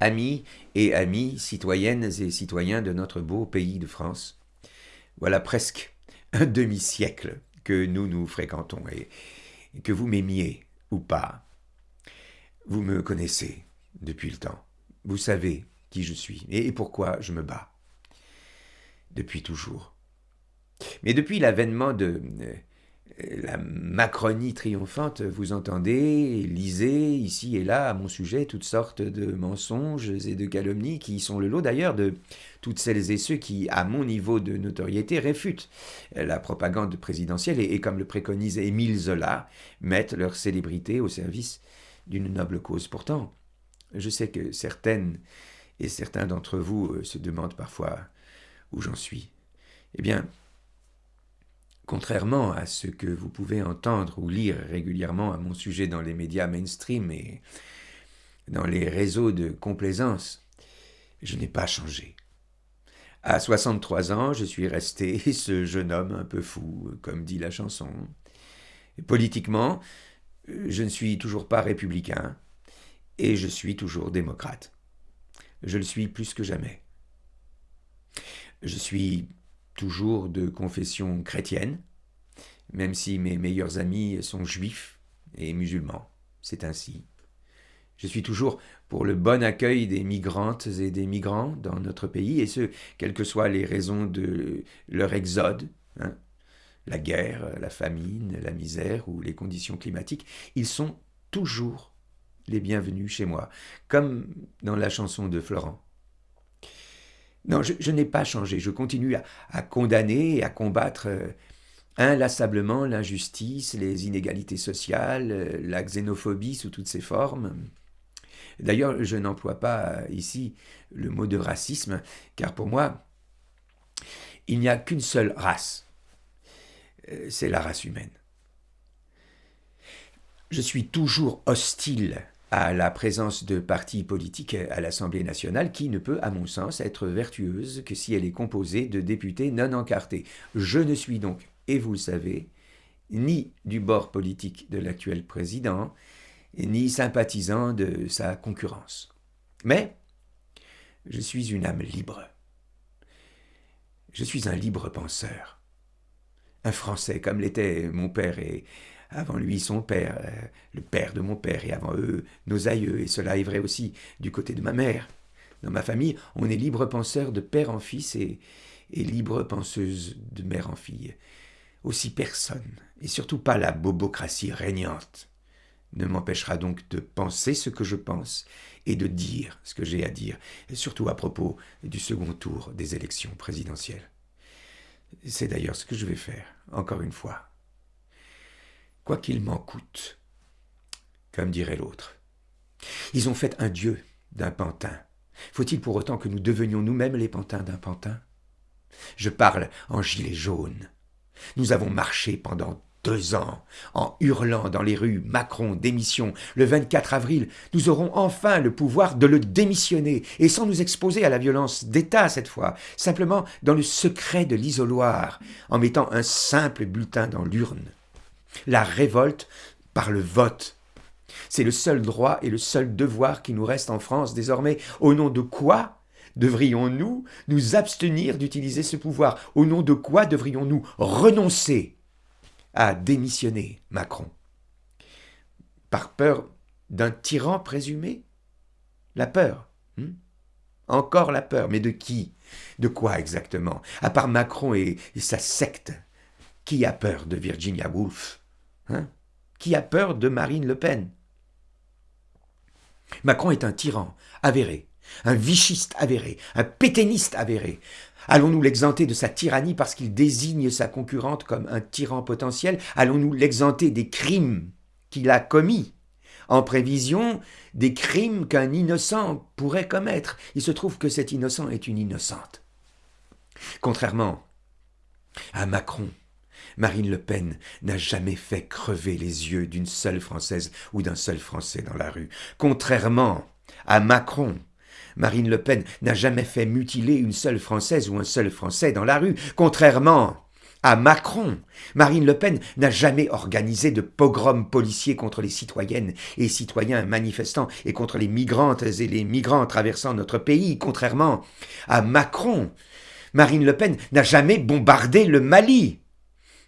amis et amis, citoyennes et citoyens de notre beau pays de France. Voilà presque un demi-siècle que nous nous fréquentons et que vous m'aimiez ou pas. Vous me connaissez depuis le temps. Vous savez qui je suis et pourquoi je me bats. Depuis toujours. Mais depuis l'avènement de euh, la Macronie triomphante, vous entendez, lisez ici et là à mon sujet toutes sortes de mensonges et de calomnies qui sont le lot d'ailleurs de toutes celles et ceux qui, à mon niveau de notoriété, réfutent la propagande présidentielle et, comme le préconise Émile Zola, mettent leur célébrité au service d'une noble cause. Pourtant, je sais que certaines et certains d'entre vous euh, se demandent parfois où j'en suis. Eh bien, Contrairement à ce que vous pouvez entendre ou lire régulièrement à mon sujet dans les médias mainstream et dans les réseaux de complaisance, je n'ai pas changé. À 63 ans, je suis resté ce jeune homme un peu fou, comme dit la chanson. Politiquement, je ne suis toujours pas républicain et je suis toujours démocrate. Je le suis plus que jamais. Je suis toujours de confession chrétienne, même si mes meilleurs amis sont juifs et musulmans. C'est ainsi. Je suis toujours pour le bon accueil des migrantes et des migrants dans notre pays, et ce, quelles que soient les raisons de leur exode, hein. la guerre, la famine, la misère ou les conditions climatiques, ils sont toujours les bienvenus chez moi, comme dans la chanson de Florent. Non, je, n'ai pas changé. Je continue à, condamner et à combattre euh, inlassablement l'injustice, les inégalités sociales, euh, la xénophobie sous toutes ses formes. D'ailleurs, je n'emploie pas ici le mot de racisme, car pour moi, il n'y a qu'une seule race. Euh, c'est la race humaine. Je suis toujours hostile à la présence de partis politiques à l'Assemblée nationale qui ne peut, à mon sens, être vertueuse que si elle est composée de députés non encartés. Je ne suis donc, et vous le savez, ni du bord politique de l'actuel président, ni sympathisant de sa concurrence. Mais je suis une âme libre. Je suis un libre penseur. Un Français comme l'était mon père et avant lui son père, euh, le père de mon père, et avant eux nos aïeux, et cela est vrai aussi du côté de ma mère. Dans ma famille, on est libre penseur de père en fils et, et libre penseuse de mère en fille. Aussi personne, et surtout pas la bobocratie régnante, ne m'empêchera donc de penser ce que je pense et de dire ce que j'ai à dire, surtout à propos du second tour des élections présidentielles. C'est d'ailleurs ce que je vais faire, encore une fois quoi qu'il m'en coûte, comme dirait l'autre. Ils ont fait un dieu d'un pantin. Faut-il pour autant que nous devenions nous-mêmes les pantins d'un pantin? Je parle en gilet jaune. Nous avons marché pendant deux ans, en hurlant dans les rues Macron démission. Le 24 avril, nous aurons enfin le pouvoir de le démissionner, et sans nous exposer à la violence d'État cette fois, simplement dans le secret de l'isoloir, en mettant un simple bulletin dans l'urne la révolte par le vote. C'est le seul droit et le seul devoir qui nous reste en France désormais. Au nom de quoi devrions-nous nous abstenir d'utiliser ce pouvoir? Au nom de quoi devrions-nous renoncer à démissionner Macron? Par peur d'un tyran présumé? La peur hmm? Encore la peur, mais de qui? De quoi exactement? À part Macron et sa secte? Qui a peur de Virginia Woolf hein? Qui a peur de Marine Le Pen? Macron est un tyran avéré, un vichiste avéré, un pétainiste avéré. Allons-nous l'exenter de sa tyrannie parce qu'il désigne sa concurrente comme un tyran potentiel? Allons-nous l'exenter des crimes qu'il a commis? En prévision des crimes qu'un innocent pourrait commettre. Il se trouve que cet innocent est une innocente. Contrairement à Macron, Marine Le Pen n'a jamais fait crever les yeux d'une seule Française ou d'un seul Français dans la rue. Contrairement à Macron, Marine Le Pen n'a jamais fait mutiler une seule Française ou un seul Français dans la rue. Contrairement à Macron. Marine Le Pen n'a jamais organisé de pogrom policier contre les citoyennes et citoyens manifestants et contre les migrantes et les migrants traversant notre pays, contrairement à Macron. Marine Le Pen n'a jamais bombardé le Mali,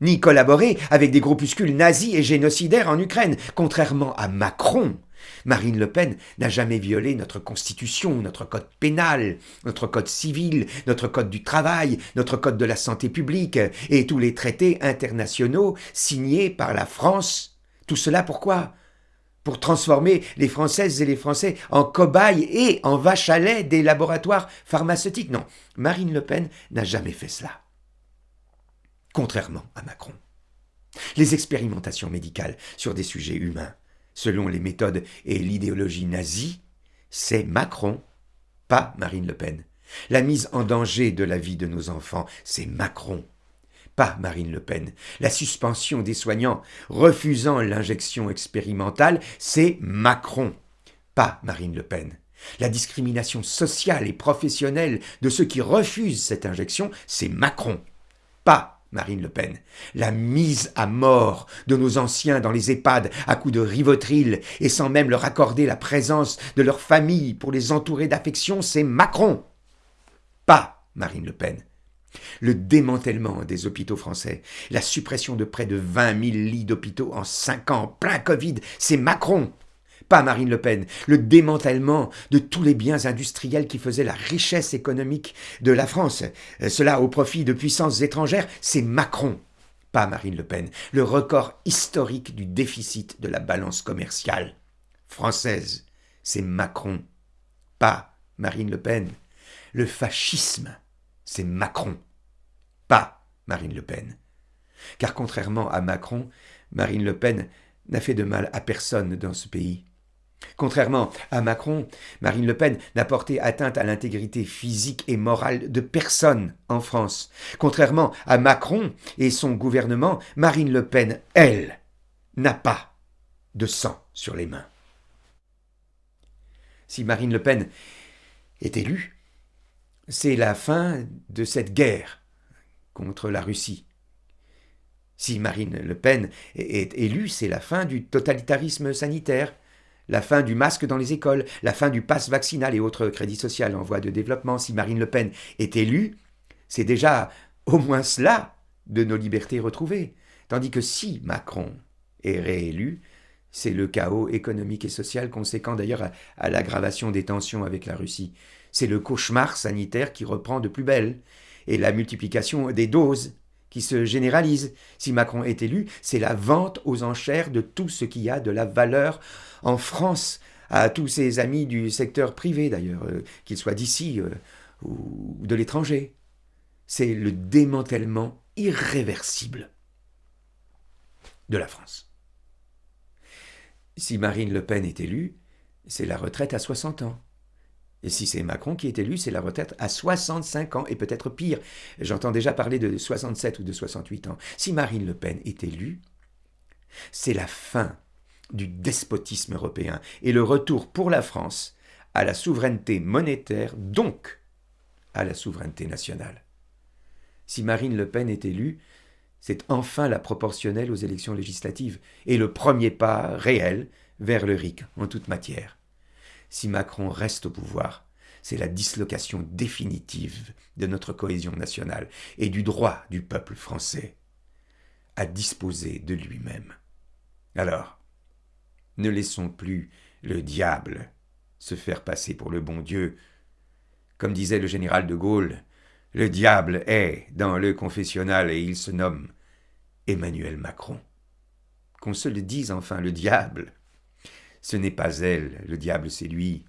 ni collaboré avec des groupuscules nazis et génocidaires en Ukraine, contrairement à Macron. Marine Le Pen n'a jamais violé notre constitution, notre code pénal, notre code civil, notre code du travail, notre code de la santé publique et tous les traités internationaux signés par la France. Tout cela pourquoi? Pour transformer les Françaises et les Français en cobayes et en vaches à lait des laboratoires pharmaceutiques. Non, Marine Le Pen n'a jamais fait cela. Contrairement à Macron. Les expérimentations médicales sur des sujets humains selon les méthodes et l'idéologie nazie, c'est Macron, pas Marine Le Pen. La mise en danger de la vie de nos enfants, c'est Macron, pas Marine Le Pen. La suspension des soignants refusant l'injection expérimentale, c'est Macron, pas Marine Le Pen. La discrimination sociale et professionnelle de ceux qui refusent cette injection, c'est Macron, pas Marine Le Pen, la mise à mort de nos anciens dans les EHPAD à coups de rivotril et sans même leur accorder la présence de leur famille pour les entourer d'affection, c'est Macron. Pas Marine Le Pen. Le démantèlement des hôpitaux français, la suppression de près de 20 000 lits d'hôpitaux en 5 ans, plein Covid, c'est Macron pas Marine Le Pen, le démantèlement de tous les biens industriels qui faisaient la richesse économique de la France, euh, cela au profit de puissances étrangères, c'est Macron, pas Marine Le Pen, le record historique du déficit de la balance commerciale française, c'est Macron, pas Marine Le Pen, le fascisme, c'est Macron, pas Marine Le Pen. Car contrairement à Macron, Marine Le Pen n'a fait de mal à personne dans ce pays. Contrairement à Macron, Marine Le Pen n'a porté atteinte à l'intégrité physique et morale de personne en France. Contrairement à Macron et son gouvernement, Marine Le Pen, elle, n'a pas de sang sur les mains. Si Marine Le Pen est élue, c'est la fin de cette guerre contre la Russie. Si Marine Le Pen est élue, c'est la fin du totalitarisme sanitaire la fin du masque dans les écoles, la fin du pass vaccinal et autres crédits sociaux en voie de développement. Si Marine Le Pen est élue, c'est déjà au moins cela de nos libertés retrouvées. Tandis que si Macron est réélu, c'est le chaos économique et social conséquent d'ailleurs à, à l'aggravation des tensions avec la Russie. C'est le cauchemar sanitaire qui reprend de plus belle, et la multiplication des doses qui se généralise. Si Macron est élu, c'est la vente aux enchères de tout ce qui a de la valeur en France, à tous ses amis du secteur privé d'ailleurs, euh, qu'ils soient d'ici euh, ou de l'étranger. C'est le démantèlement irréversible de la France. Si Marine Le Pen est élue, c'est la retraite à 60 ans. Et si c'est Macron qui est élu, c'est la retraite à 65 ans, et peut-être pire. J'entends déjà parler de 67 ou de 68 ans. Si Marine Le Pen est élue, c'est la fin du despotisme européen et le retour pour la France à la souveraineté monétaire, donc à la souveraineté nationale. Si Marine Le Pen est élue, c'est enfin la proportionnelle aux élections législatives et le premier pas réel vers le RIC en toute matière si Macron reste au pouvoir, c'est la dislocation définitive de notre cohésion nationale et du droit du peuple français à disposer de lui-même. Alors, ne laissons plus le diable se faire passer pour le bon Dieu. Comme disait le général de Gaulle, le diable est dans le confessionnal et il se nomme Emmanuel Macron. Qu'on se le dise enfin, le diable ce n'est pas elle, le diable c'est lui.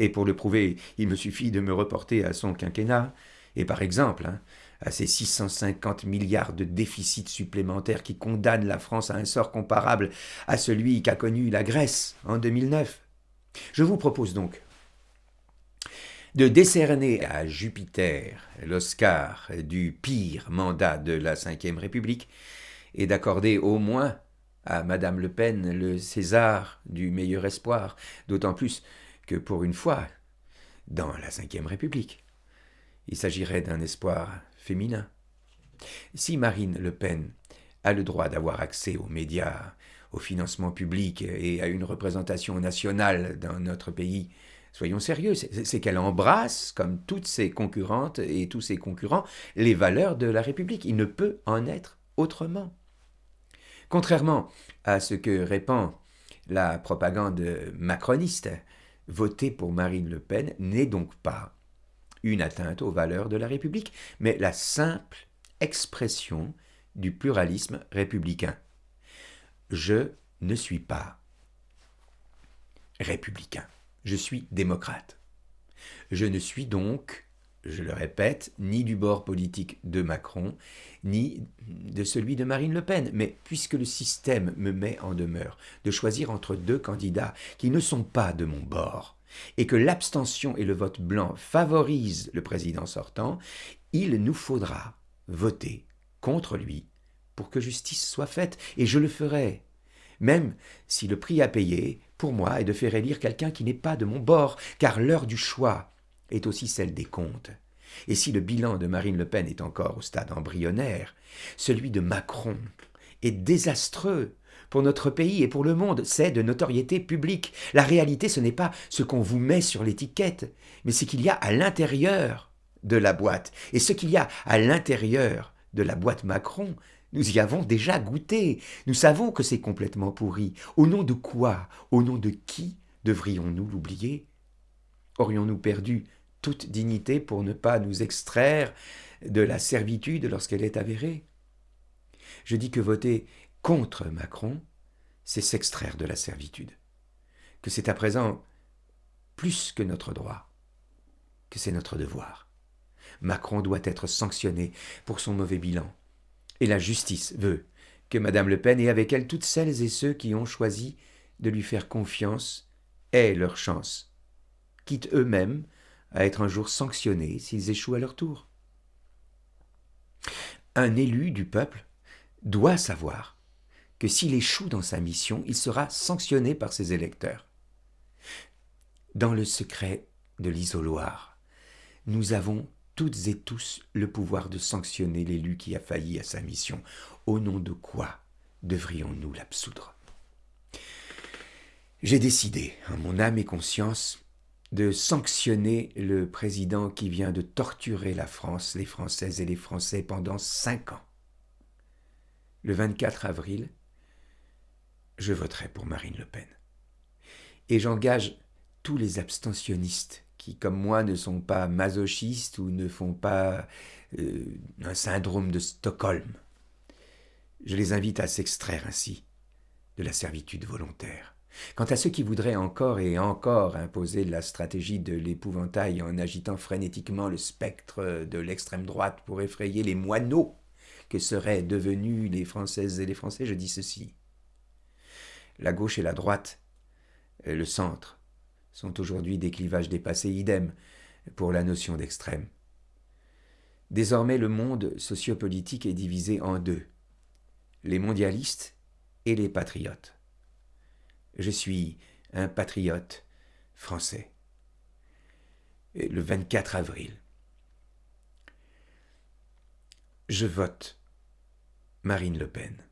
Et pour le prouver, il me suffit de me reporter à son quinquennat, et par exemple, hein, à ces 650 milliards de déficits supplémentaires qui condamnent la France à un sort comparable à celui qu'a connu la Grèce en 2009. Je vous propose donc de décerner à Jupiter l'Oscar du pire mandat de la Ve République et d'accorder au moins à Madame Le Pen le César du meilleur espoir, d'autant plus que pour une fois, dans la Ve République, il s'agirait d'un espoir féminin. Si Marine Le Pen a le droit d'avoir accès aux médias, au financement public et à une représentation nationale dans notre pays, soyons sérieux, c'est qu'elle embrasse, comme toutes ses concurrentes et tous ses concurrents, les valeurs de la République. Il ne peut en être autrement. Contrairement à ce que répand la propagande macroniste, voter pour Marine Le Pen n'est donc pas une atteinte aux valeurs de la République, mais la simple expression du pluralisme républicain. Je ne suis pas républicain, je suis démocrate. Je ne suis donc, je le répète, ni du bord politique de Macron, ni de celui de Marine Le Pen. Mais puisque le système me met en demeure de choisir entre deux candidats qui ne sont pas de mon bord, et que l'abstention et le vote blanc favorisent le président sortant, il nous faudra voter contre lui pour que justice soit faite, et je le ferai, même si le prix à payer, pour moi, est de faire élire quelqu'un qui n'est pas de mon bord, car l'heure du choix est aussi celle des comptes. Et si le bilan de Marine Le Pen est encore au stade embryonnaire, celui de Macron est désastreux pour notre pays et pour le monde, c'est de notoriété publique. La réalité, ce n'est pas ce qu'on vous met sur l'étiquette, mais ce qu'il y a à l'intérieur de la boîte. Et ce qu'il y a à l'intérieur de la boîte Macron, nous y avons déjà goûté. Nous savons que c'est complètement pourri. Au nom de quoi? Au nom de qui devrions-nous l'oublier? Aurions-nous perdu toute dignité pour ne pas nous extraire de la servitude lorsqu'elle est avérée Je dis que voter contre Macron, c'est s'extraire de la servitude, que c'est à présent plus que notre droit, que c'est notre devoir. Macron doit être sanctionné pour son mauvais bilan. Et la justice veut que Madame Le Pen et avec elle toutes celles et ceux qui ont choisi de lui faire confiance aient leur chance, quitte eux-mêmes à être un jour sanctionnés s'ils échouent à leur tour. Un élu du peuple doit savoir que s'il échoue dans sa mission, il sera sanctionné par ses électeurs. Dans le secret de l'isoloir, nous avons toutes et tous le pouvoir de sanctionner l'élu qui a failli à sa mission. Au nom de quoi devrions-nous l'absoudre? J'ai décidé, en mon âme et conscience, de sanctionner le président qui vient de torturer la France, les Françaises et les Français pendant cinq ans. Le 24 avril, je voterai pour Marine Le Pen. Et j'engage tous les abstentionnistes qui, comme moi, ne sont pas masochistes ou ne font pas euh, un syndrome de Stockholm. Je les invite à s'extraire ainsi de la servitude volontaire. Quant à ceux qui voudraient encore et encore imposer la stratégie de l'épouvantail en agitant frénétiquement le spectre de l'extrême droite pour effrayer les moineaux que seraient devenus les Françaises et les Français, je dis ceci la gauche et la droite, et le centre, sont aujourd'hui des clivages dépassés, idem pour la notion d'extrême. Désormais, le monde sociopolitique est divisé en deux, les mondialistes et les patriotes. Je suis un patriote français. le 24 avril, je vote Marine Le Pen.